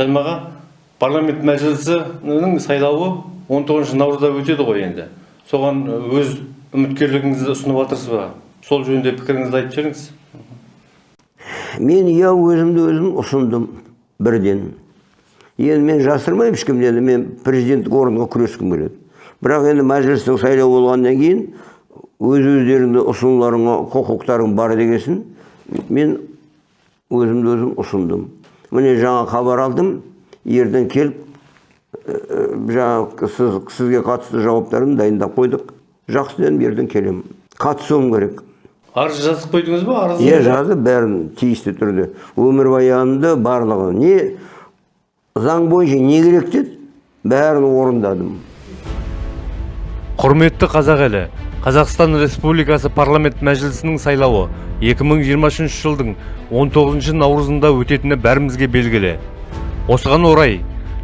сәлмаға парламент мәжілісінің сайлауы 19 наурызда өтеді ғой енді. Соған өз үміткерлігіңізді ұсынып жатырсыз ба? Сол жөнінде пікіріңізді айтып жіберіңіз. Мен иә өзімді өзім ұсындым бірден. Енді мен жасырмаймын ешкімнен мен президенттік орынға күрескім келеді. Бірақ енді мәжілістің сайлауы болғаннан кейін өз өздеріңді ұсынуларыңа құқықтарың бар дегесін мен өзімді өзім ұсындым. Міне жаңа хабар алдым. Ертең келіп жаңағы сіз, сізге қатысты жауаптарын дайындап қойдық. Жақсы дедім ертең келемін. Қатысуым керек. Арыз жазып қойдыңыз ба? Арыз иә жазып бәрін тиісті түрде. Өмірбаянымды барлығын. Не заң бойынша не керек деді? Бәрін орындадым. Құрметті қазақ елі қазақстан республикасы парламент мәжілісінің сайлауы 2023 жылдың 19 наурызында өтетіні бәрімізге белгілі. Осыған орай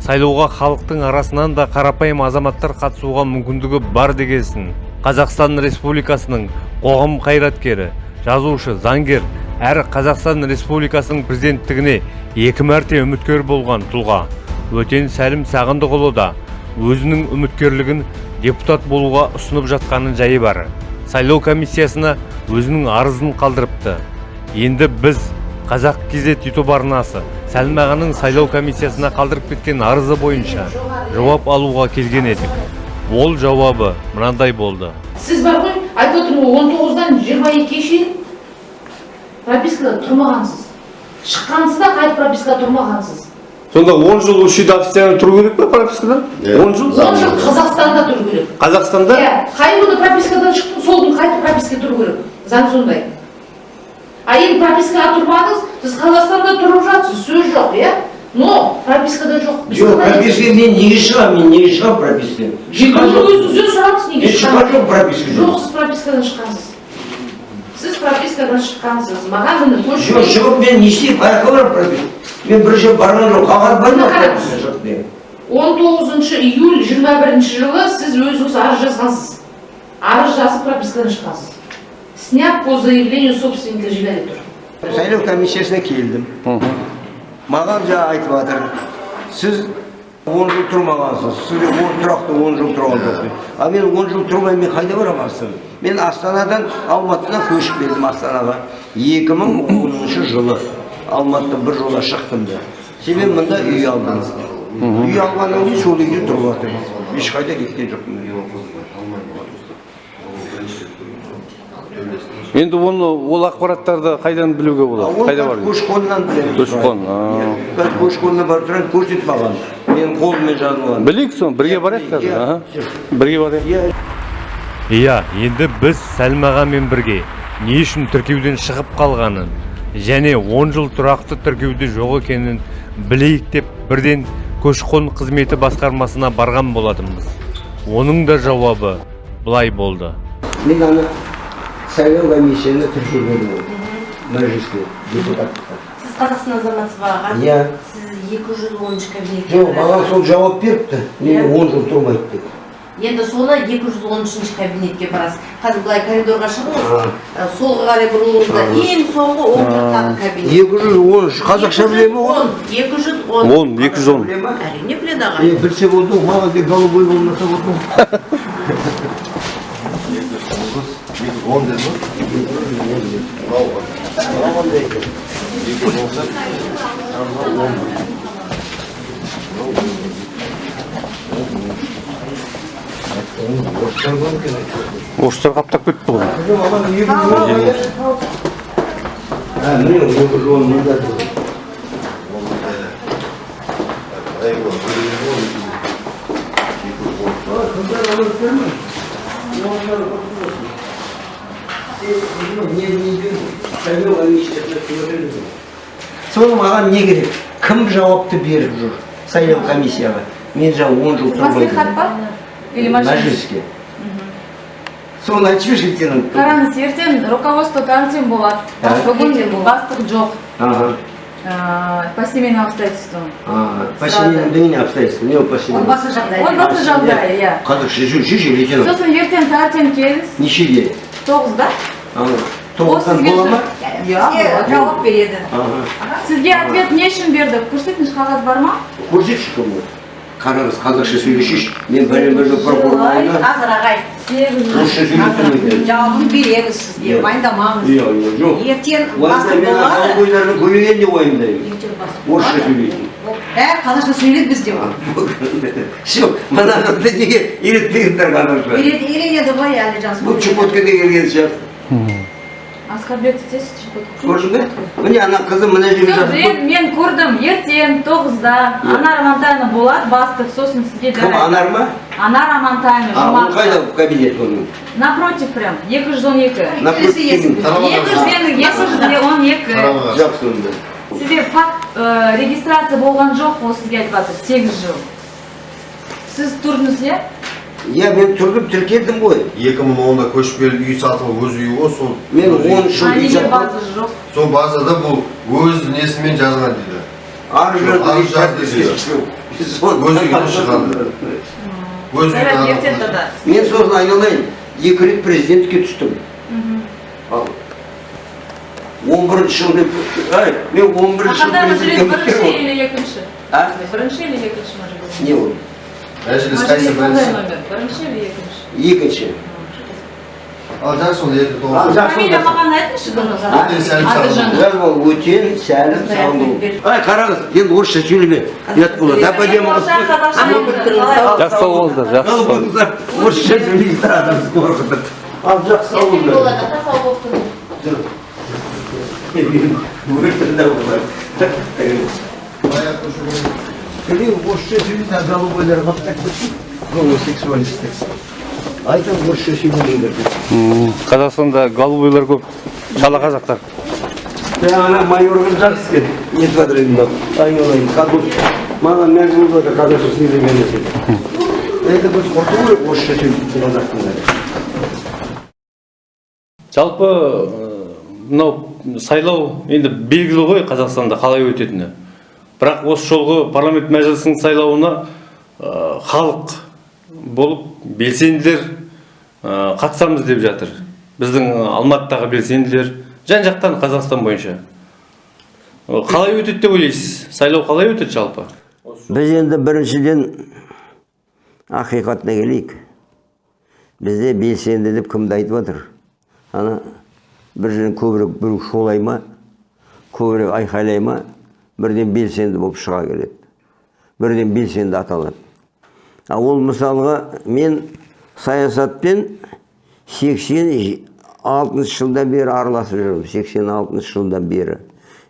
сайлауға халықтың арасынан да қарапайым азаматтар қатысуға мүмкіндігі бар дегесін қазақстан республикасының қоғам қайраткері жазушы заңгер әрі қазақстан республикасының президенттігіне екі мәрте үміткер болған тұлға өтен сәлім сағындықұлы да өзінің үміткерлігін депутат болуға ұсынып жатқанын жайы бар. Сайлау комиссиясына өзінің арызын қалдырыпты. Енді біз қазақ кезет ютуб арнасы сәлім ағаның сайлау комиссиясына қалдырып кеткен арызы бойынша жауап алуға келген едік. Ол жауабы мынандай болды. Сіз бар ғой айтып отырмын ғой он тоғыздан жиырма екіге шейін пропискада тұрмағансыз. Шыққансыз да қайтып пропискада тұрмағансыз. Сонда 10 жыл осы жерде официально тұру керек па пропискада? 10 жыл? он жыл қазақстанда тұру керек. Қазақстанда? Иә қай күні пропискадан шықтың сол күні қайтып пропискаға тұру керек? Заң сондай. А енді пропискаға тұрмадыңыз сіз қазақстанда тұрып жатсыз сөз жоқ иә но пропискада жоқ. Жоқ қалай прописка мен неге шығамын мен неге шығамын пропискадан? Шыққан жоқ өзіңізден сұраңыз неге мен шыққан жоқ прописка жоқ жоқ сіз пропискадан шыққансыз. Пропискадан шыққансыз маған міне жоқ көшіп шығып мен не істеймін қай жаққа барамын прописка. Мен бір жер барған жоқ қағаз бар ма? Прописка жоқ деген он тоғызыншы июль жиырма бірінші жылы сіз өзіңіз арыз жазғансыз. Арыз жазып пропискадан шыққансыз снят по заявлению собственника жилья деп тұр сайлау комиссиясына келдім. Маған жаңа айтып жатыр сіз он жыл тұрмағансыз сіз он тұрақты он жыл тұрған жоқ дейді. а мен он жыл тұрмай мен қайда барамын мен астанадан алматыдан көшіп келдім астанаға. 2010 жылы алматыдан бір жола шықтым да. Себебі мында үй алдым. Үй алғаннан кейін сол үйде тұрып жатырмын. Ешқайда кеткен жоқпын. Енді оны ол ақпараттарды қайдан білуге болады? Ол қайда бар? көші қоннан білемін Көші-қон, а. Иә, көші қоннан барып тұрады көрсет маған менің қолыммен жазылған білейік соны бірге барайық қазір Иә. бірге барайық. Иә. Иә енді біз сәлім ағамен бірге не үшін тіркеуден шығып қалғанын және 10 жыл тұрақты тіркеуде жоқ екенін білейік деп бірден көші-қон қызметі басқармасына барған болатынбыз. Оның да жауабы былай болды. Мен ана сайлау комиссияны тіркелгенмін мәжіліске депутаттыққа сіз қазақстан азаматсыз ба аға иә. сіз екі жүз оныншы кабинетке жоқ маған сол жауап беріпті. Мен Иә. он жыл тұрмайды деп. Енді соны екі жүз он үшінші кабинетке барасыз. Қазір былай коридорға шығыңыз. Солға қарай бұрылыңызда ең соңғы он жақтағы кабинет. екі жүз он үш қазақша біле ма он оны екі жүз он. Он екі жүз он. Әрине біледі аға. Е білсе болды ғой маған тек голубой болмаса болды орыстар қаптап кетті ғой маған екі жүз он а міне екі он тұр соны маған не керек кім жауапты беріп жүр сайлау комиссияға? Мен жаңа он жыл тұрмын Маслихат па? Или мәжіліске. Соны айтып жіберші сенің Қараңыз, ертең руководство карантин болады. Бүгін бастық жоқ. По семейным обстоятельствам. а, по семейным не обстоятельства не по семейным. Отбасы жағдайы. Отбасы жағдайы, иә. қазақша жүр жүр лейтенант Сосын ертең таңертең келіңіз. нешеде? Тоғызда тоғыздан бола ма Иә, жауап береді. Сізге ответ не үшін берді? Көрсетіңіз қағаз бар ма? көрсетші кім ол қараңыз қазақша сөйлесейші мен бәлем бәлем прокурор алдында қазір ағай орысша сөйлесем екен жауабын береміз сізге уайымдамаңыз иә иә жоқ ертең бойларын көбейген деп уайымдаймын орысша сөйлейтін бәрі қазақша сөйлейді бізде все мына қызды неге қазақша үйренеді ғой әлі жас бұл чукоткаға келген сияқты Аскарбек сіз Чукотка. көрдің бе міне ана қызы мына жерге Все, жатып мен, мен көрдім ертең тоғызда анар амантайна болады бастық сосын сізге кім жарайды. анар ма анар амантайна а ол жұмақ қайда кабинет оның напротив прям екі жүз он екі напротив кабинет. екі жүз екі жүз он екі жақсы онда сізде факт ә, регистрация болған жоқ ол сізге айтып жатыр сегіз жыл сіз тұрдыңыз иә иә мен тұрдым тіркелдім ғой 2010-да көшіп келіп үй сатып алып өз үйі ғой сол мен он жыл а үй жоқ сол базада бұл өз несімен жазған дейді арыз жаз жер деді. Өз үйінен шығады. өз үйін жарайды адам ертең тогда мен сосын айналайын екі рет президентке түстім ал он бірінші жылы мен ай мен он бірінші президентке бірінші или екінші а бірінші или екінші не ол мәжіліс бірінші номер? Бірінші или екінші екінші ал жақсы ол екі маған айтыңызшы Өтен сәлім сағындау ай қараңыз енді орысша сөйлеме ұят болады жақсы сау болыңыздар жақсы Сау болыңыздар орысша сөйлейсіздер адамды қорқытып ал жақсы сау болыңыздар тұрыңыз орысша сөйлейді голубойлар қаптап кетсін гомосексуалистер айтам орысша сөйлемеңдер деп қазақстанда голубойлар көп шала қазақтар ана майор қыз жақсы екен нетіп жатыр енді мынау айналайын кадук маған мәз болып жатыр қазақша сөйлеген екен это біз құрту керек орысша сөйлейтін қазақтың жалпы э, мынау сайлау енді белгілі ғой қазақстанда қалай өтетіні? Бірақ осы жолғы парламент мәжілісінің сайлауына халық болып белсенділер қатысамыз деп жатыр. Біздің алматыдағы белсенділер жан жақтан қазақстан бойынша. Қалай өтеді деп ойлайсыз? Сайлау қалай өтеді жалпы? Біз енді біріншіден ақиқатына келейік. Бізде белсенді деп кімді айтып жатыр ана бір жерден көбірек біреу шулай ма? Көбірек айқайлай ма? Бірден белсенді болып шыға келеді. Бірден белсенді аталады. А ол мысалға мен саясатпен 86 жылдан бері араласып жүрмін 86 жылдан бері.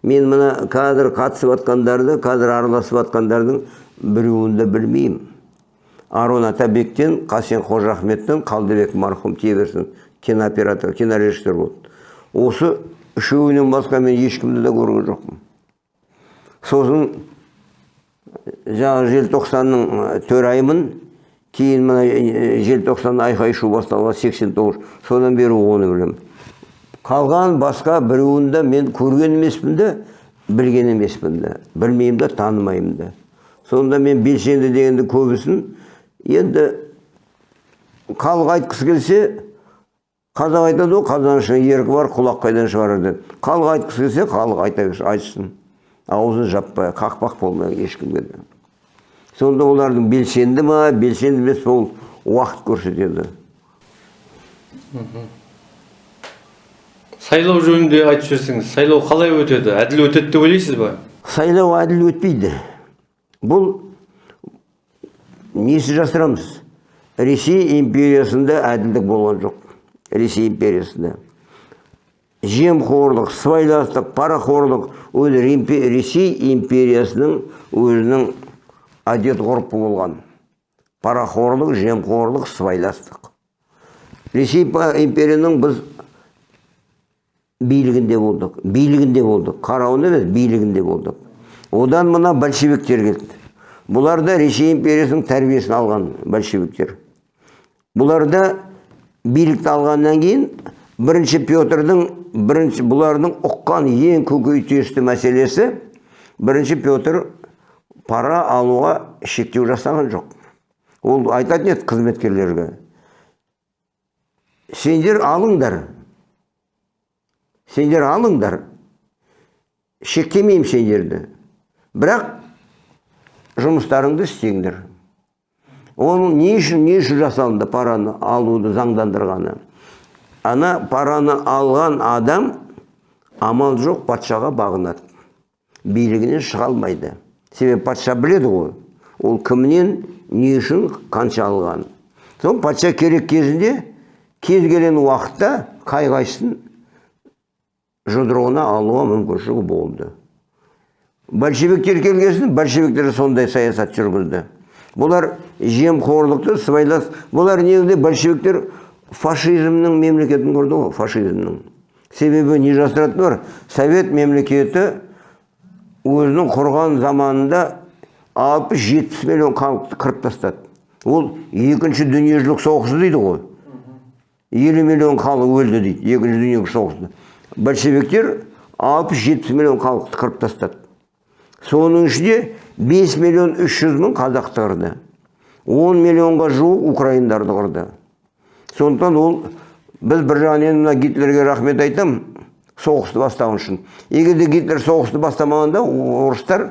Мен мына қазір қатысып жатқандарды қазір араласып жатқандардың біреуін де білмеймін. Арон атабектен қасен қожахметтен қалдыбек марқұм тие кинооператор кинорежиссер болды. Осы үшеуінен басқа мен ешкімді де көрген жоқпын. Сосын жаңағы желтоқсанның төрайымын кейін мына желтоқсан айқай шу басталған 89 содан бері оны білемін. Қалған басқа біреуін де мен көрген емеспін де білген емеспін де. Білмеймін де танымаймын да сонда мен белсенді дегенді көбісін енді халық айтқысы келсе қазақ айтады ғой қазан ішінде еркі бар құлақ қайдан шығарар деп. Халық айтқысы келсе халық айта айтсын. Аузын жаппай қақпақ болмай ешкімге де сонда олардың белсенді ма белсенді емес пе ол уақыт көрсетеді. Сайлау жөнінде айтып жіберсеңіз сайлау қалай өтеді? Әділ өтеді деп ойлайсыз ба? Сайлау әділ өтпейді. Бұл несі жасырамыз? Ресей империясында әділдік болған жоқ. Ресей империясында. Жемқорлық сыбайластық парақорлық римпе- ресей империясының өзінің әдет ғұрпы болған. Парақорлық жемқорлық сыбайластық. Ресей империяның біз билігінде болдық. Билігінде болдық. Қарауында емес билігінде болдық. Одан мына большевиктер келді. Бұлар да ресей империясының тәрбиесін алған большевиктер. Бұлар да билікті алғаннан кейін бірінші петрдің бірінші бұлардың ұққан ең көкейтесті мәселесі бірінші петр пара алуға шектеу жасаған жоқ. Ол айтатын еді қызметкерлерге сендер алыңдар сендер алыңдар шектемеймін сендерді бірақ жұмыстарыңды істеңдер оның не үшін не үшін жасалынды параны алуды заңдандырғаны? Ана параны алған адам амал жоқ патшаға бағынады. Билігінен шыға алмайды. Себебі патша біледі ғой ол кімнен не үшін қанша алған. Соң патша керек кезінде кез келген уақытта қай қайсысын жұдырығына алуға мүмкіншілігі болды. Большевиктер келген соң большевиктер сондай саясат жүргізді. Бұлар жемқорлықты сыбайлас бұлар негізінде большевиктер фашизмнің мемлекетін құрды ғой фашизмнің. Себебі не жасыратын бар совет мемлекеті өзінің құрған заманында алпыс жетпіс миллион халықты қырып тастады. Ол екінші дүниежүзілік соғысы дейді ғой. Елу миллион халық өлді дейді екінші дүниежүзілік соғыста большевиктер алпыс жетпіс миллион халықты қырып тастады. Соның ішінде 5 миллион 300 мың қазақты қырды. 10 миллионға жуық украиндарды қырды. Сондықтан ол біз бір жағынан мына гитлерге рахмет айтамын соғысты бастаған үшін егер де гитлер соғысты бастамағанда орыстар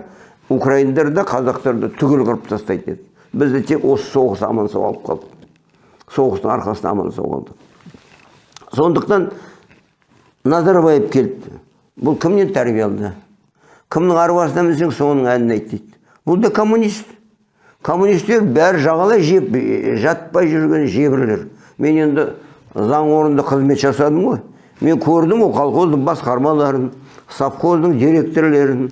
украиндарды қазақтарды түгел қырып тастайды еді бізді тек осы соғыс аман сау алып қалды соғыстың арқасында аман сау қалдық. Сондықтан назарбаев келді бұл кімнен тәрбие алды? Кімнің арбасына мінсең соның әнін айт дейді. Бұл да коммунист. Коммунистер бәрі жағалай жеп жатпай жүрген жебірлер. Мен енді заң орнында қызмет жасадым ғой. Мен көрдім ғой колхоздың басқармаларын совхоздың директорлерін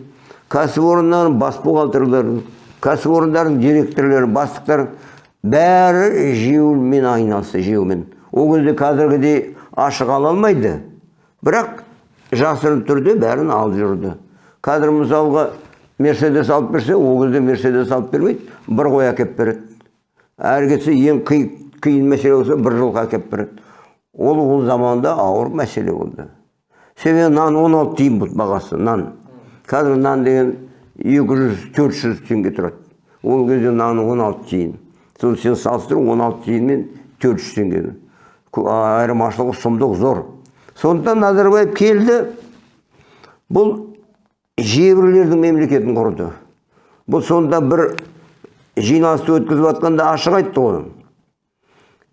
кәсіпорындардың бас бухгалтерлерін кәсіпорындардың директорлерін бастықтарын. Бәрі жеумен айналысты жеумен. Ол кезде қазіргідей ашық ала алмайды. Бірақ жасырын түрде бәрін алып жүрді. Қазір мысалға мерседес алып берсе ол кезде мерседес алып бермейді бір қой әкеліп береді. Әрі кетсе ең қи- қиын мәселе болса бір жылқы әкеліп береді ол ол заманда ауыр мәселе болды себебі нан 16 тиын болды бағасы нан қазір нан деген 200-400 теңге тұрады ол кезде нан 16 тиын соны сен салыстыр 16 тиын мен 400 теңгені айырмашылығы сұмдық зор сондықтан назарбаев келді бұл жебірлердің мемлекетін құрды бұл сонда бір жиналысты өткізіп жатқанда ашық айтты ғой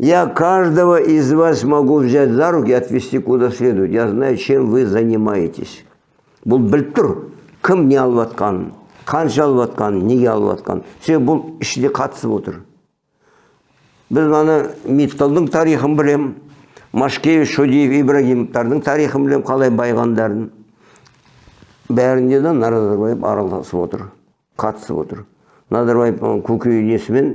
я каждого из вас могу взять за руки и отвезти куда следует. Я знаю чем вы занимаетесь. Бұл біліп тұр кім не алып жатқанын қанша алып жатқанын неге алып жатқанын себебі бұл ішінде қатысып отыр. Біз ана мифталдың тарихын білем машкевич шодиев ибрагимовтардың тарихын білем қалай байғандарын. Бәрінде де назарбаев араласып отыр қатысып отыр. Назарбаевтың көкейнесімен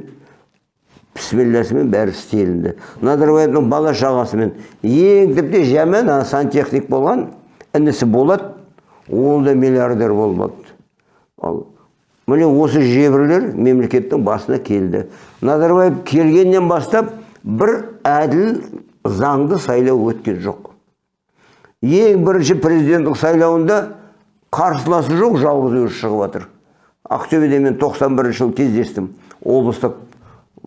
бісмілласымен бәрі істелінді. Назарбаевтың бала шағасымен ең тіпті жаман ана сантехник болған інісі болады ол да миллиардер болмады ал міне осы жебірлер мемлекеттің басына келді. Назарбаев келгеннен бастап бір әділ заңды сайлау өткен жоқ. Ең бірінші президенттік сайлауында қарсыласы жоқ жалғыз өзі шығып жатыр ақтөбеде мен 91 жылы кездестім. Облыстық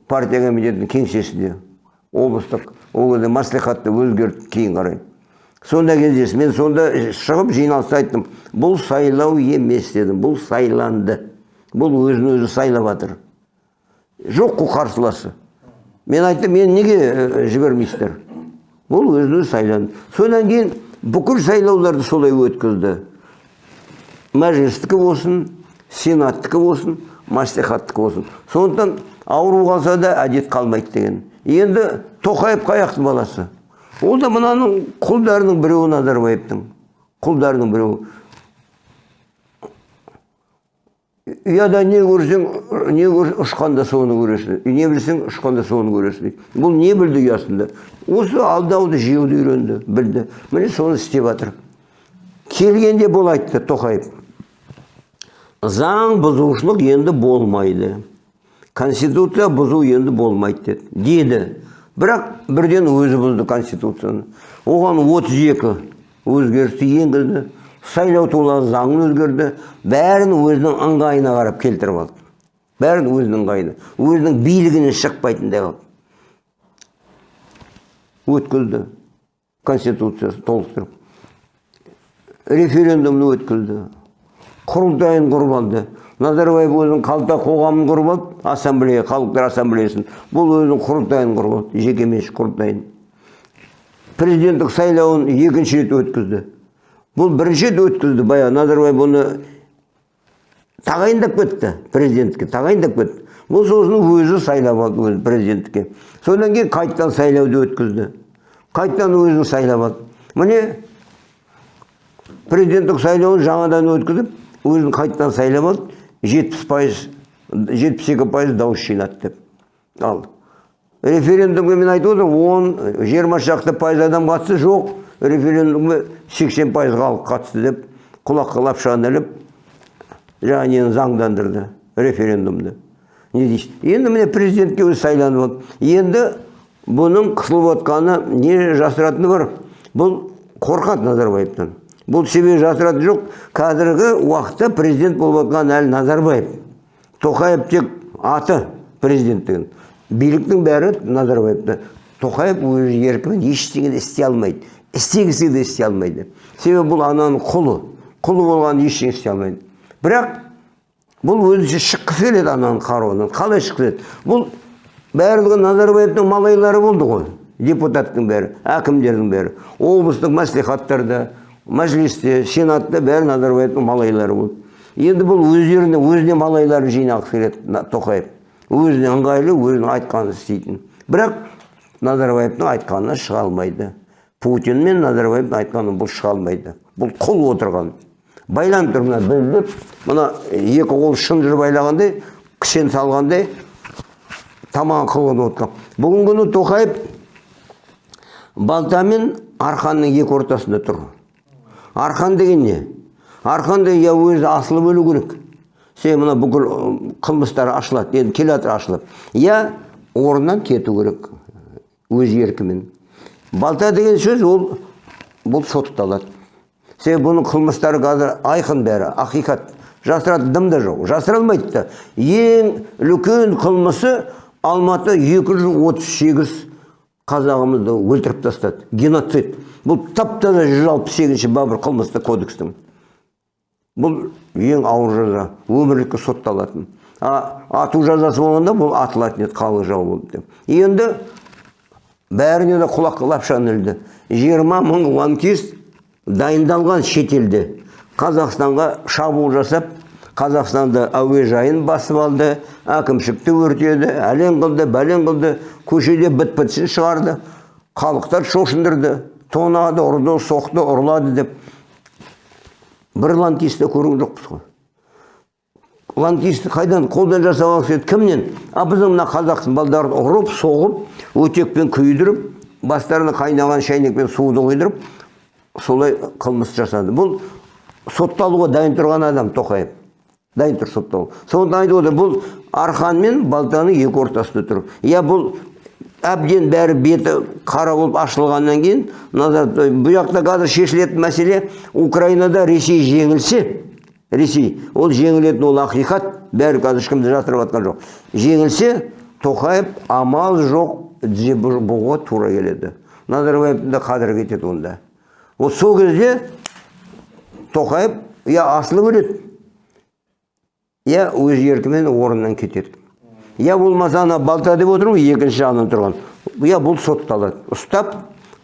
партия комитетінің кеңсесінде облыстық ол кезде маслихатты өзгертті кейін қарай. Сонда кездестім мен сонда шығып жиналыста айттым бұл сайлау емес дедім. Бұл сайланды. Бұл өзін өзі сайлап жатыр жоқ қой қарсыласы. Мен айттым мен неге ә, жібермейсіздер? Бұл өзін өзі сайланды. Содан кейін бүкіл сайлауларды солай өткізді. Мәжілістікі болсын сенаттікі болсын мәслихаттікі болсын. Сондықтан ауру қалса да әдет қалмайды деген. Енді тоқаев қаяқтың баласы. Ол да мынаның құлдарының біреуі назарбаевтың. Құлдарының біреуі. Ұяда не көрсең не көр, ұшқанда соны көресің. Не білсең ұшқанда соны көресің дейді. Бұл не білді ұясында? Осы алдауды жеуді үйренді білді. Міне соны істеп жатыр. Келгенде бұл айтты тоқаев. Заң бұзушылық енді болмайды. Конституция бұзу енді болмайды деді. Деді бірақ бірден өзі бұзды конституцияны. Оған 32 өзгерісті енгізді. Сайлау туралы заңын өзгерді. Бәрін өзінің ыңғайына қарап келтіріп алды. Бәрін өзінің ыңғайына. Өзінің билігінен шықпайтындай қылып өткізді. Конституциясын толықтырып. Референдумды өткізді. Құрылтайын құрып алды. Назарбаев өзінің қалта қоғамын құрып алды ассамблея халықтар ассамблеясын. Бұл өзінің құрылтайын құрып алды жекеменшік құрылтайын президенттік сайлауын екінші рет өткізді. Бұл бірінші рет өткізді баяғы назарбаев бұны тағайындап кетті президентке тағайындап кетті. Бұл сосын өзі сайлап алды өзі президенттікке содан кейін қайтадан сайлауды өткізді. Қайтадан өзін сайлап алды. Міне президенттік сайлауын жаңадан өткізіп өзін қайтадан сайлап алды. Жетпіс пайыз жетпіс екі пайыз дауыс жинады деп. Ал референдумға мен айтып отырмын он жиырма шақты пайыз адам қатысты жоқ референдумға сексен пайыз халық қатысты деп құлаққа лапшаны іліп жаңағы нені заңдандырды референдумды. Не дейсіз? Енді міне президентке өзі сайланып алды енді бұның қысылып отқаны не жасыратыны бар. Бұл қорқады назарбаевтан. Бұл себебі жасыратын жоқ. Қазіргі уақытта президент болып отқан әлі назарбаев. Тоқаев тек аты президенттігін биліктің бәрі назарбаевта тоқаев өз еркімен ештеңе де істей алмайды. Істегісі де істей алмайды. Себебі бұл ананың құлы. Құлы болған ештеңе істей алмайды. Бірақ бұл өзінше шыққысы келеді ананың қаруынан. Қалай шыққысы келеді? Бұл барлығы назарбаевтың малайлары болды ғой. Депутаттың бәрі әкімдердің бәрі облыстық мәслихаттарда. Мәжілісте сенатта бәрі назарбаевтың малайлары болды. Енді бұл өздеріне өзіне малайларын жинағысы келеді тоқаев. Өзіне ыңғайлы өзінің айтқанын істейтін. Бірақ назарбаевтың айтқанынан шыға алмайды. Путин мен назарбаевтың айтқанынан бұл шыға алмайды. Бұл құл отырған. Байланып тұр мына білдіп мына екі қол шынжыр байлағандай кішен салғандай тамағын қылғын отқан бүгінгі күні тоқаев балта мен арқанның екі ортасында тұр. Арқан деген не? Арқан деген я өзі асылып өлу керек. Себебі мына бүкіл қылмыстар ашылады енді келе жатыр ашылып я орнынан кету керек өз еркімен. Балта деген сөз ол бұл сотталады себебі бұның қылмыстары қазір айқын бәрі ақиқат. Жасыратын дым да жоқ жасыра алмайды да. Ең үлкен қылмысы алматы 238 қазағымызды өлтіріп тастады. Геноцид. Бұл тап таза жүз алпыс сегізінші бабы қылмыстық кодекстің. Бұл ең ауыр жаза өмірлікке сотталатын. А ату жазасы болғанда бұл атылатын еді халық жау болды деп. Енді бәріне де құлаққа лапшаны ілді. Жиырма мың лаңкес дайындалған шетелде қазақстанға шабуыл жасап қазақстанда әуежайын басып алды әкімшікті өртеді әлен қылды бәлен қылды көшеде біт бітсін шығарды халықтар шошындырды. Тонады ұрды соқты ұрлады деп бір лаңкесті көрген жоқпыз ғой лаңкесті қайдан қолдан жасауға келеді кімнен? А біздің мына қазақтың балдарын ұрып соғып өтекпен күйдіріп бастарына қайнаған шайнекпен суды құйдырып солай қылмыс жасады. Бұл сотталуға дайын тұрған адам тоқаев. Дайын тұр сотталу. Соны айтып отыр бұл арқан мен балтаның екі ортасында тұр. Иә бұл әбден бәрі беті қара болып ашылғаннан кейін назар бұл жақта қазір шешілетін мәселе украинада ресей жеңілсе ресей ол жеңілетін ол ақиқат бәрі қазір ешкімді жасырып жатқан жоқ. Жеңілсе тоқаев амал жоқ тізе бұ- бұғуға тура келеді. Назарбаевтың да қадірі кетеді онда. Ол сол кезде тоқаев я асылып өледі я өз еркімен орнынан кетеді я болмаса ана балта деп ғой екінші жағынан тұрған. Я бұл сотталады ұстап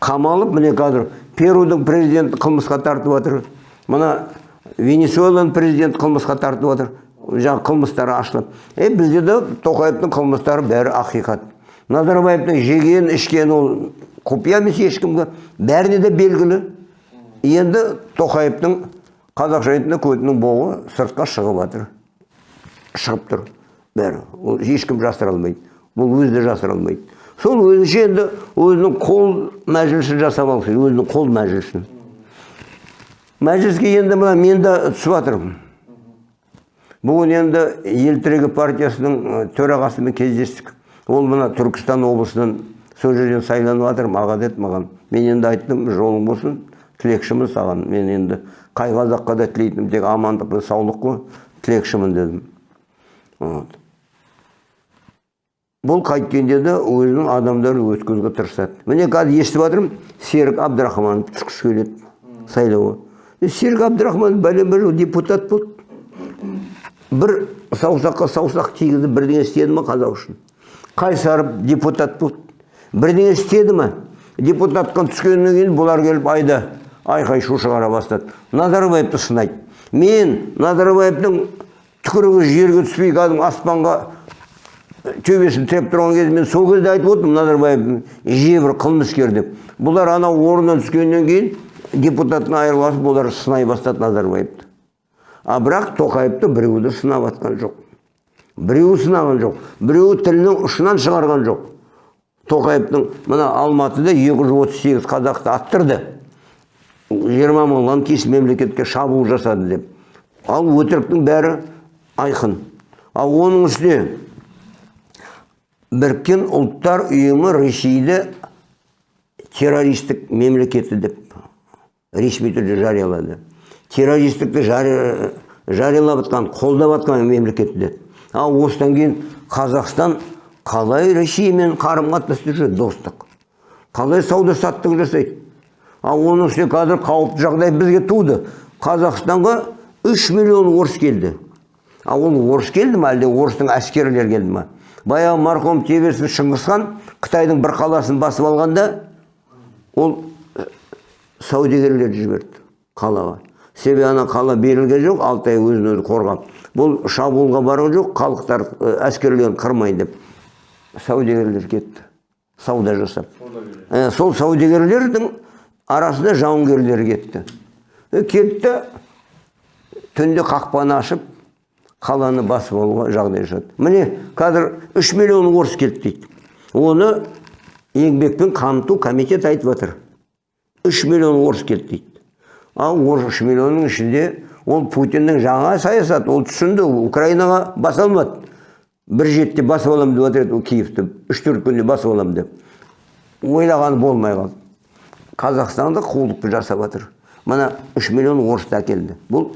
қамалып міне қазір перудің президенті қылмысқа тартып жатыр мына венесуэланың президенті қылмысқа тартып жатыр жаңағы қылмыстары ашылып е бізде де тоқаевтың қылмыстары бәрі ақиқат. Назарбаевтың жеген ішкен ол құпия емес ешкімге. Бәріне де белгілі. Енді тоқаевтың қазақша айтқанда көтінің боғы сыртқа шығып жатыр шығып тұр. Бәрі. Ол ешкім жасыра алмайды бұл өзі де жасыра алмайды сол өзінше енді өзінің қол мәжілісін жасап келеді, өзінің қол мәжілісін. Мәжіліске енді мына мен де түсіп жатырмын бүгін енді ел тірегі партиясының төрағасымен кездестік. Ол мына түркістан облысынан сол жерден сайланып жатыр маған деді маған мен енді айттым жолың болсын тілекшімін саған. Мен енді қай қазаққа да тілейтінім тек амандық пен саулық қой тілекшімін дедім. Вот. Бұл қайткенде де өзінің адамдарын өткізуге тырысады. Міне қазір естіп жатырмын серік абдрахманов түскісі келеді сайлауға. Серік абдрахман бәлен бір депутат болды. Бір саусаққа саусақ тигізіп бірдеңе істеді ма қазақ үшін? Қайсаров депутат болды. Бірдеңе істеді ма? Депутатқа түскеннен кейін бұлар келіп айда айқай шу шығара бастады. Назарбаевты сынайды. Мен назарбаевтың түкірігі жерге түспей кәдімгі аспанға төбесін тіреп тұрған кезде мен сол кезде айтып отырмын назарбаев жебір қылмыскер деп бұлар анау орнынан түскеннен кейін депутаттан айырылып бұлар сынай бастады назарбаевты а бірақ тоқаевты біреуі де сынап жатқан жоқ біреуі сынаған жоқ біреуі тілінің ұшынан шығарған жоқ тоқаевтың мына алматыда 238 қазақты аттырды жиырма мың лаңкес мемлекетке шабуыл жасады деп ал өтіріктің бәрі айқын ал оның үстіне біріккен ұлттар ұйымы ресейді террористік мемлекеті деп ресми түрде жариялады. Террористікті жари- жариялап жатқан қолдап жатқан мемлекет деді ал осыдан кейін қазақстан қалай ресеймен қарым қатынаста жүреді достық? Қалай сауда саттық жасайды? Ал оның үстіне қазір қауіпті жағдай бізге туды. Қазақстанға 3 миллион орыс келді. Ал ол орыс келді ма әлде орыстың әскерлері келді ма баяғы марқұм тебесін шыңғысхан қытайдың бір қаласын басып алғанда ол э, саудагерлерді жіберді қалаға. Себебі ана қала берілген жоқ алтай өзін өзі қорғап бұл шабуылға барған жоқ халықтар э, әскерлерін қырмайын деп саудагерлер кетті. Сауда жасап. Ә, сол саудагерлердің арасында жауынгерлер кетті. Кетті түнде қақпаны ашып қаланы басып алуға жағдай жасады. Міне қазір 3 миллион орыс келді дейді. Оны еңбекпен қамту комитет айтып жатыр 3 миллион орыс келді дейді. Ал 3 миллионның ішінде ол путиннің жаңа саясаты ол түсінді украинаға баса алмады. Бір жетіде басып аламын деп жатыр еді ол киевті. Үш төрт күнде басып аламын деп. Ойлағаны болмай қалды. Қазақстанда қулықты жасап жатыр мына 3 миллион орысты әкелді бұл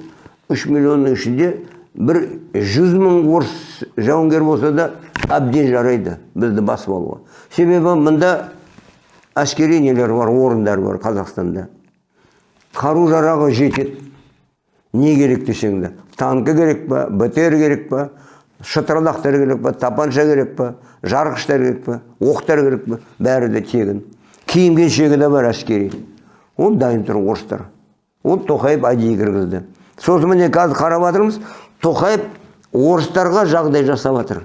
3 миллионның ішінде бір 100 мың орыс жауынгер болса да әбден жарайды бізді басып алуға себебі мында әскери нелер бар орындар бар қазақстанда. Қару жарағы жетеді. Не керек десең де? Танкі керек па бтр керек па шытырлақтар керек па тапанша керек па жарғыштар керек па оқтар керек па? Бәрі де тегін. Киім кешегі де бар әскери. Ол дайын тұр орыстар. Ол тоқаев әдейі кіргізді. Сосын міне қазір қарап жатырмыз тоқаев орыстарға жағдай жасап жатыр.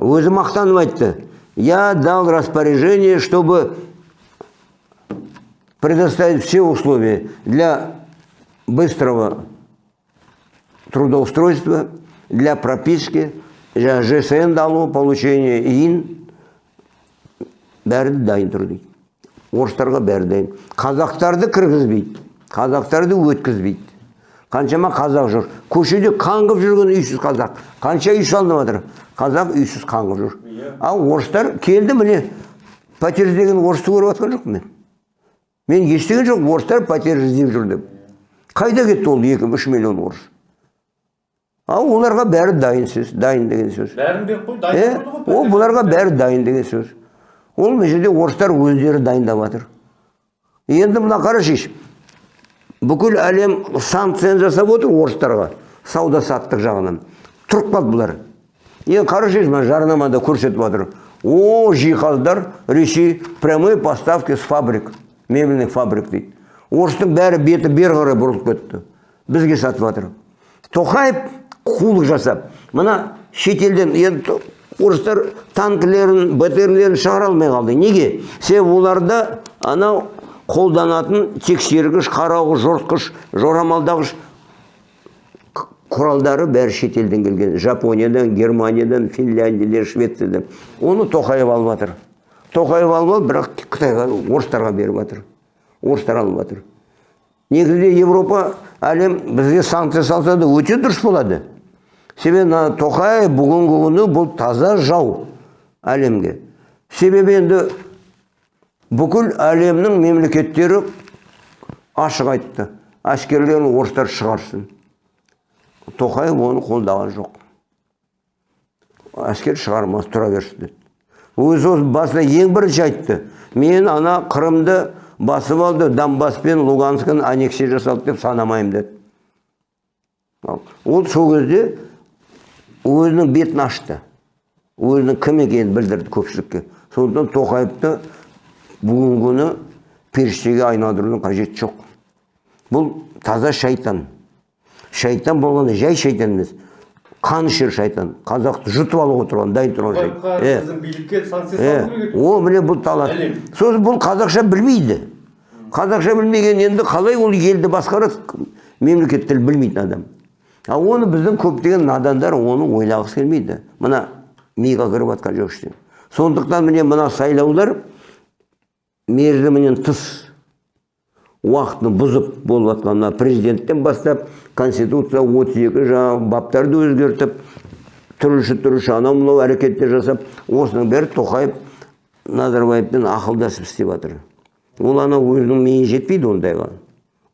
Өзі мақтанып айтты. Я дал распоряжение чтобы предоставить все условия для быстрого трудоустройства, для прописки, для ЖСН алу, получения ИИН, бәрі де дайын тұр дейді. Орыстарға бәрі дайын. Қазақтарды кіргізбейді. Қазақтарды өткізбейді. Қаншама қазақ жүр. Көшеде қаңғып жүрген үйсіз қазақ. Қанша үй салынып жатыр қазақ үйсіз қаңғып жүр. Ал орыстар келді міне. Пәтер іздеген орысты көріп жатқан жоқпын мен. Мен естіген жоқ орыстар пәтер іздеп жүр деп. Қайда кетті ол екі үш миллион орыс? Ал оларға бәрі дайын сөз дайын деген сөз. Бәрін беріп қой дайын ғой ол бұларға бәрі дайын деген сөз. Ол мына жерде орыстар өздері дайындап жатыр енді мына қарашыш бүкіл әлем санкцияны жасап отыр орыстарға сауда саттық жағынан. Тұрып қалды бұлар енді қарашыш мына жарнамада көрсетіп жатыр о жиһаздар ресей прямые поставки с фабрик мебельных фабрик дейді. Орыстың бәрі беті бері қарай бұрылып кетті. Бізге сатып жатыр. Тоқаев қулық жасап мына шетелден енді орыстар танкілерін бтрлерін шығара алмай қалды. Неге? Себебі оларда анау қолданатын тексергіш қарауғыш жортқыш жорамалдағыш құралдары бәрі шетелден келген. Жапониядан германиядан финляндиядан швециядан. Оны тоқаев алып жатыр. Тоқаев алып бірақ қытайға орыстарға беріп жатыр. Орыстар алып жатыр. Негізінде европа әлем бізге санкция салса да өте дұрыс болады. Себебі мына тоқаев бүгінгі күні бұл таза жау әлемге. Себебі енді бүкіл әлемнің мемлекеттері ашық айтты. Әскерлерін орыстар шығарсын. Тоқаев оны қолдаған жоқ. Әскер шығармас тұра берсін деді. Өзі осы басында ең бірінші айтты. Мен ана қырымды басып алды донбасс пен луганскіні аннексия жасалды деп санамаймын деді. Ол сол кезде өзінің бетін ашты. Өзінің кім екенін білдірді көпшілікке. Сондықтан тоқаевты бүгінгі күні періштеге айналдырудың қажеті жоқ бұл таза шайтан шайтан болғанда жай шайтан емес қанішер шайтан қазақты жұтып алуға тұрған дайын тұрған шайтан Е. біздің билікке санкция Е, салу керек о міне бұл Әлем. сосын бұл қазақша білмейді қазақша білмеген енді қалай ол елді басқарады мемлекет тіл білмейтін адам ал оны біздің көптеген надандар оны ойлағысы келмейді мына миға кіріп жатқан жоқ ештеңе сондықтан міне мына сайлаулар мерзімінен тыс уақытын бұзып болып жатқан президенттен бастап конституция 32 жаңағы баптарды өзгертіп түрліше түрліше анау мынау әрекеттер жасап осының бәрі тоқаев назарбаевпен ақылдасып істеп жатыр. Ол анау өзінің миы жетпейді ондайға.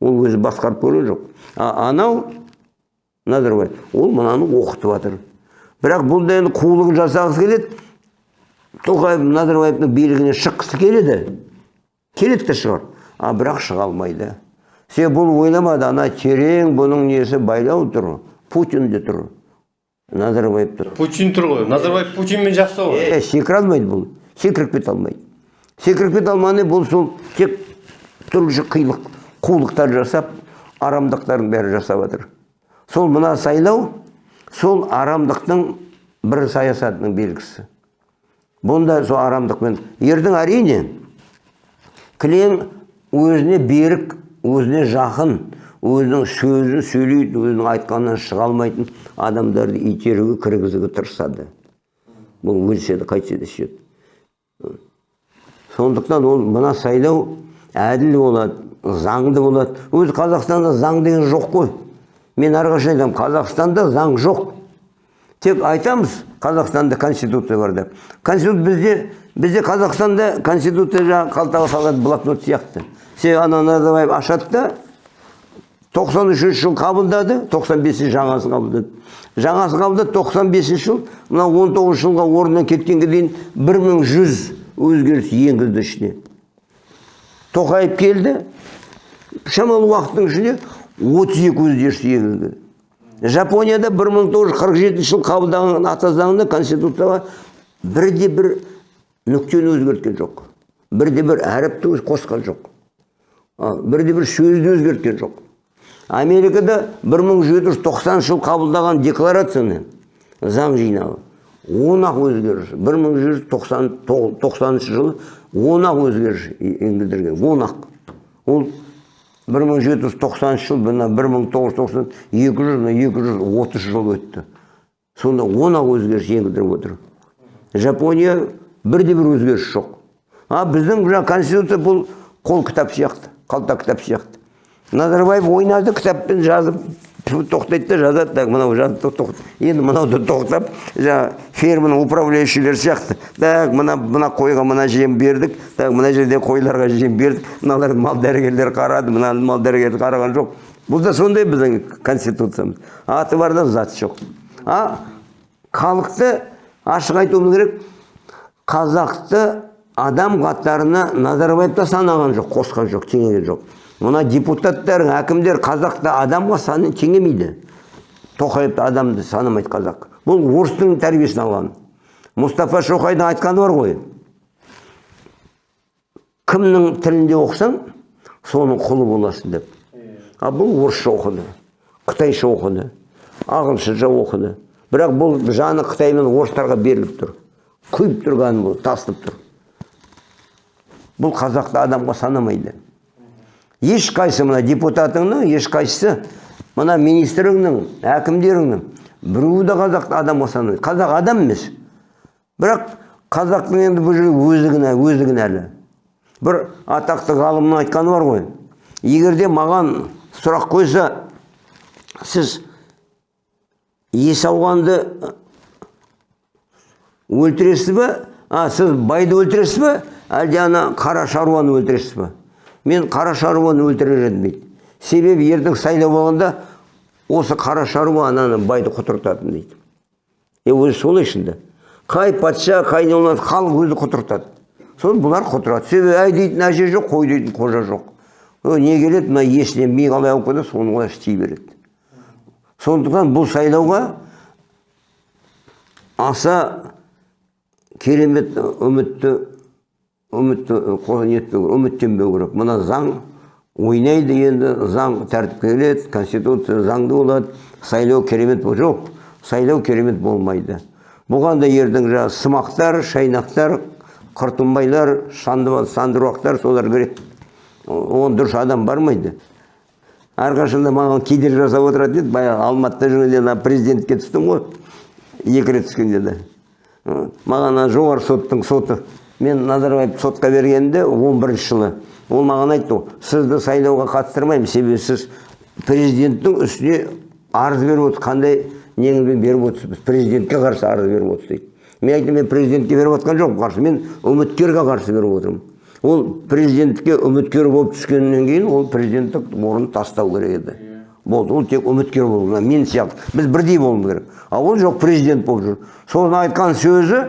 Ол өзі басқарып көрген жоқ. А анау назарбаев ол мынаны оқытып жатыр. Бірақ бұл да енді қулығын жасағысы келеді. Тоқаев назарбаевтың билігіне шыққысы келеді. Келеді де шығар. А бірақ шыға алмайды. Себебі бұл ойламады ана терең бұның несі байлау тұр путин де тұр. Назарбаев тұр. Путин тұр ғой. Назарбаев путинмен жақсы ғой. Е секіре алмайды бұл. Секіріп кете алмайды. Секіріп кете алмағаны бұл сол тек түрліше қилық қулықтар жасап арамдықтардың бәрін жасап жатыр. Сол мына сайлау сол арамдықтың бір саясатының белгісі. Бұнда сол арамдықпен ертең әрине кілең өзіне берік өзіне жақын өзінің сөзін сөйлейтін өзінің айтқанынан шыға алмайтын адамдарды итеруге кіргізуге тырысады. Бұл өлсе де қайтсе де сөйтеді сондықтан ол мына сайлау әділ болады заңды болады. Өзі қазақстанда заң деген жоқ қой. Мен әрқашан айтамын қазақстанда заң жоқ. Тек айтамыз қазақстанда конституция бар деп. Конституция бізде бізде қазақстанда конституция жаңағы қалтаға салатын блокнот сияқты. Себебі ана назарбаев ашады да тоқсан үшінші жыл қабылдады тоқсан бесінші жаңасын қабылдады. Жаңасын қабылдады тоқсан бесінші жыл мына он тоғызыншы жылға орнынан кеткенге дейін бір мың жүз өзгеріс енгізді ішіне. Тоқаев келді шамалы уақыттың ішінде отыз екі өзгеріс енгізді. Жапонияда бір мың тоғыз ата конституцияға бірде бір нүктені өзгерткен жоқ бірде бір әріпті қосқан жоқ бірде бір сөзді өзгерткен жоқ америкада 1790 жыл қабылдаған декларацияны заң жинағы он ақ өзгеріс 1190 жылы он ақ өзгеріс енгіздірген он ақ ол 1790 жыл мына 1990 200 мына 230 жыл өтті сонда он ақ өзгеріс енгіздіріп отыр жапония бірде бір өзгеріс жоқ. А біздің жаңа конституция бұл қол кітап сияқты қалта кітап сияқты. Назарбаев ойнады кітаппен жазып тоқтайды да жазады так мынау тоқ- енді мынауды тоқтап жаңағы ферманың управляющийлер сияқты. Так мына мына қойға мына жем бердік так мына жерде қойларға жем бердік мыналар мал дәрігерлер қарады мына мал дәрігерлер қараған жоқ. Бұл да сондай біздің конституциямыз. Аты бар да заты жоқ. А халықты ашық айтуымыз керек қазақты адам қатарына назарбаев та санаған жоқ қосқан жоқ теңеген жоқ. Мына депутаттар әкімдер қазақты адамға саны теңемейді тоқаевты адамды санамайды қазақ. Бұл орыстың тәрбиесін алған. Мұстафа шоқайдың айтқаны бар ғой. Кімнің тілінде оқысаң соның құлы боласың деп. А бұл орысша оқыды қытайша оқыды ағылшынша оқыды. Бірақ бұл жаны қытай мен орыстарға беріліп тұр. Күйіп тұрған бұл тасып тұр. Бұл қазақты адамға санамайды. Ешқайсы мына депутатыңның ешқайсысы мына министріңнің әкімдеріңнің біреуі де қазақты адамға санамайды. Қазақ адам емес. Бірақ қазақтың енді бұл жерде өзі кінә өзі кінәлі бір атақты ғалымның айтқаны бар ғой. Егер де маған сұрақ қойса сіз есауғанды өлтіресіз ба а сіз байды өлтіресіз ба әлде ана қара шаруаны өлтіресіз ба мен қара шаруаны өлтірер едім дейді. Себебі ертең сайлау болғанда осы қара шаруа ананы байды құтыртатын дейді. Е өзі солай шынында қай патша қай не халық өзі құтыртады. Соны бұлар құтырады. Себебі әй дейтін әже жоқ қой дейтін қожа жоқ. Не келеді? Мына есінен ми қалай алып кетеді соны олар істей береді. Сондықтан бұл сайлауға аса керемет үмітті үмітті нетпеу керек үміттенбеу керек мына заң ойнайды енді заң тәртіпке келеді конституция заңды болады сайлау керемет жоқ сайлау керемет болмайды бұған да ертең жаңағы сымақтар шайнақтар құртымбайлар шанды сандыруақтар солар кіреді оған дұрыс адам бармайды әрқашанда маған кедергі жасап отыратын еді баяғы алматыда жүргенде ана президентке түстім ғой екі рет түскенде де маған жоғары соттың соты мен назарбаев сотқа бергенде он бірінші жылы. Ол маған айтты сізді сайлауға қатыстырмаймын себебі сіз президенттің үстіне арыз беріп отырсыз қандай неңізбен беріп отырсыз президентке қарсы арыз беріп отырсыз дейді мен айттым мен президентке беріп жатқан жоқпын қарсы мен үміткерге қарсы беріп отырмын ол президентке үміткер болып түскеннен кейін ол президенттік орнын тастау керек еді. Болды. Ол тек үміткер болу керек. Мен сияқты. Біз бірдей болуымыз керек. А ол жоқ президент болып жүр. Соның айтқан сөзі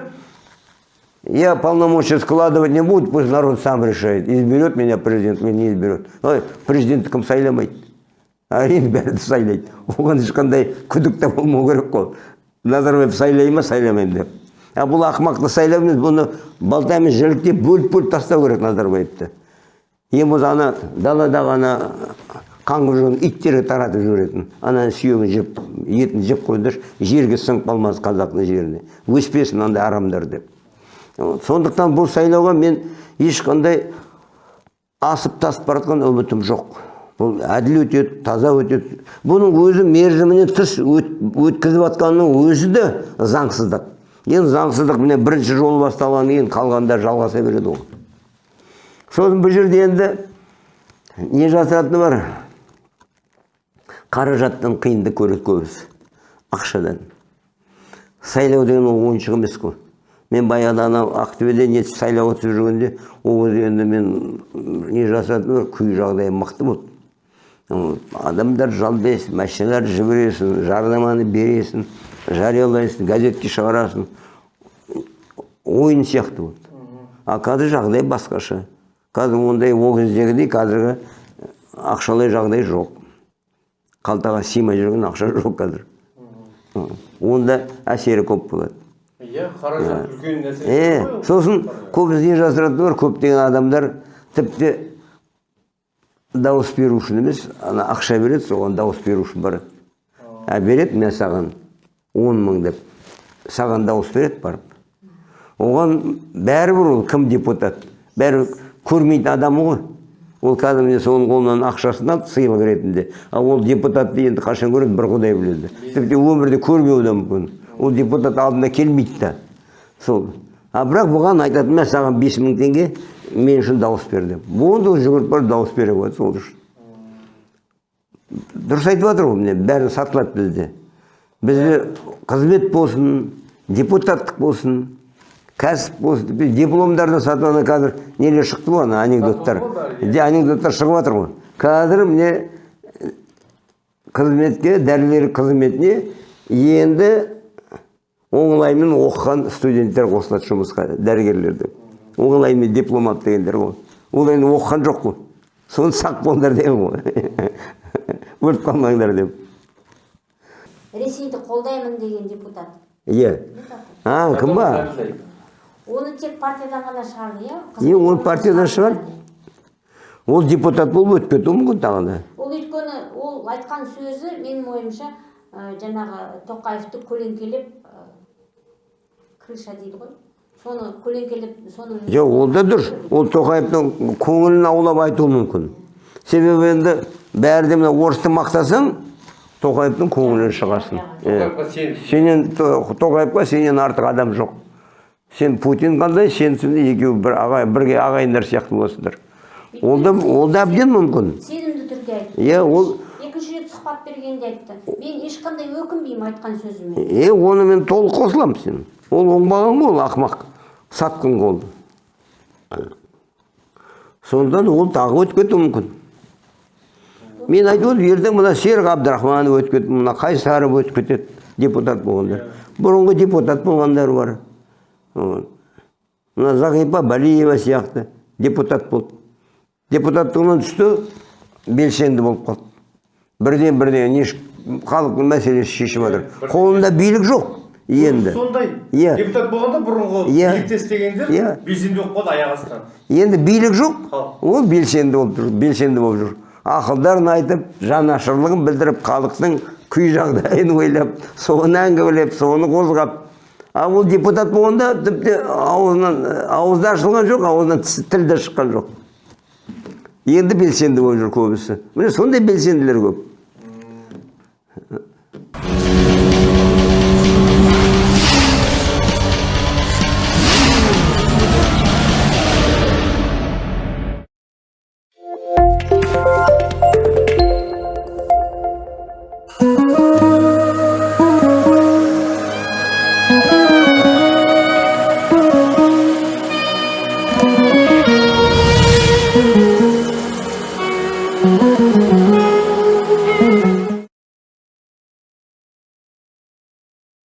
я полномочия складывать не буду пусть народ сам решает. Изберет меня президент или не изберет ой президентті кім сайламайды әрине бәрі сайлайды. Оған ешқандай күдік те болмау керек қой. Назарбаев сайлай ма сайламаймын деп. А бұл ақымақты емес бұны балтамен жіліктеп бөліп бөліп тастау керек назарбаевты. Ең болмаса ана даладағы ана қаңғып жүрген иттерге таратып жіберетін. Ананың сүйегін жеп етін жеп қойыңдаршы жерге сіңіп қалмас қазақтың жеріне. Өспесін андай арамдар деп. Сондықтан бұл сайлауға мен ешқандай асып тасып бара үмітім жоқ. Бұл әділ өтеді таза өтеді. Бұның өзі мерзімінен тыс өт- өткізіп жатқанның өзі де заңсыздық. Енді заңсыздық міне бірінші жолы басталғаннан кейін қалғандар жалғаса береді ғой сосын бұл жерде енді не жасыратыны бар? Қаражаттан қиынды көреді көбісі. Ақшадан. Сайлау деген ол ойыншық емес қой. Мен баяғыда анау ақтөбеде не сайлауға түсіп жүргенде ол кезде енді мен не бар күй жағдайым мықты болды. Адамдар жалдайсың машиналар жібересің жарнаманы бересің жариялайсың газетке шығарасың. Ойын сияқты болды. А қазір жағдай басқаша. Қазір ондай ол кездегідей қазіргі ақшалай жағдай жоқ. Қалтаға сыймай жүрген ақша жоқ қазір. Онда әсері көп болады. Иә қаражат үлкен нәрсе е сосын көбісі не жасыратыны бар көптеген адамдар тіпті дауыс беру үшін емес ана ақша береді соған дауыс беру үшін барады. А береді мен саған он мың деп саған дауыс береді барып. Оған бәрібір ол кім депутат бәрі көрмейтін адамы ғой. Ол кәдімгідей соның қолынан ақшасын алды сыйлық ретінде. Ал ол депутатты енді қашан көреді? бір құдай біледі. Тіпті өмірде көрмеуі де мүмкін. Ол депутат алдына келмейді да. Сол. А бірақ бұған айтады мә саған бес мың теңге мен үшін дауыс бер деп. Онда ол жүгіріп барып дауыс бере қояды сол үшін. Дұрыс айтып жатыр ғой міне бәрі сатылады бізде. Бізде қызмет болсын депутаттық болсын кәсіп болсын. Тіпті дипломдарды сатып ана қазір нелер шықты ғой ана анекдоттар? Де, анекдоттар шығып жатыр ғой. Қазір міне қызметке дәрігер қызметіне енді оңаймен оқыған студенттер қосылады жұмысқа дәрігерлерді. Оңаймен дипломат дегендер ғой. Ол енді оқыған жоқ қой. Соны сақ болыңдар деген ғой өліп қалмаңдар деп. Ресейді қолдаймын деген депутат. Иә. А кім ба? Оны тек партиядан ғана шығарды иә? Е ол партиядан шығар. ол депутат болып өтіп кетуі мүмкін тағы да. Ол өйткені ол айтқан сөзі менің ойымша жаңағы тоқаевты көлеңкелеп крыша дейді ғой. Соны көлеңкелеп соны жоқ ол да дұрыс. Ол тоқаевтың көңілін аулап айтуы мүмкін. Себебі енді бәрі де мына орысты мақтасаң тоқаевтың көңілінен шығасың. Иә. сенен То- тоқаевқа сенен артық адам жоқ. Сен путин қандай сен сонда екеуі бір ағай бірге ағайындар сияқты боласыңдар ол да ол да әбден мүмкін. Сенімді түрде айтты. Иә ол екінші рет сұхбат бергенде айтты. Мен ешқандай өкінбеймін айтқан сөзіме. Е оны мен толық қосыламын сен. Ол оңбаған ғой ол ақымақ сатқын ғой ол сондықтан ол тағы өтіп кетуі мүмкін. Мен айтып отырмын ертең мына серік абдрахманов өтіп кетеді мына қайсаров өтіп кетеді депутат болғандар. Бұрынғы депутат болғандар бар. Мына зағипа балиева сияқты депутат болды депутаттығынан түсті белсенді болып қалды бірден бірден не халықтың мәселесі шешіп жатыр қолында билік жоқ. Енді. сондай. Иә. депутат болғанда бұрынғы Иә. билікте істегендер Иә. белсенді болып қалды аяқ астынан. Енді билік жоқ. Ол белсенді болып жүр белсенді болып жүр. Ақылдарын айтып жанашырлығын білдіріп халықтың күй жағдайын ойлап соны әңгімелеп соны қозғап а ол депутат болғанда тіпті аузынан ауызда ашылған жоқ аузынан тіл де шыққан жоқ. Енді белсенді болып жүр көбісі. Міне сондай белсенділер көп.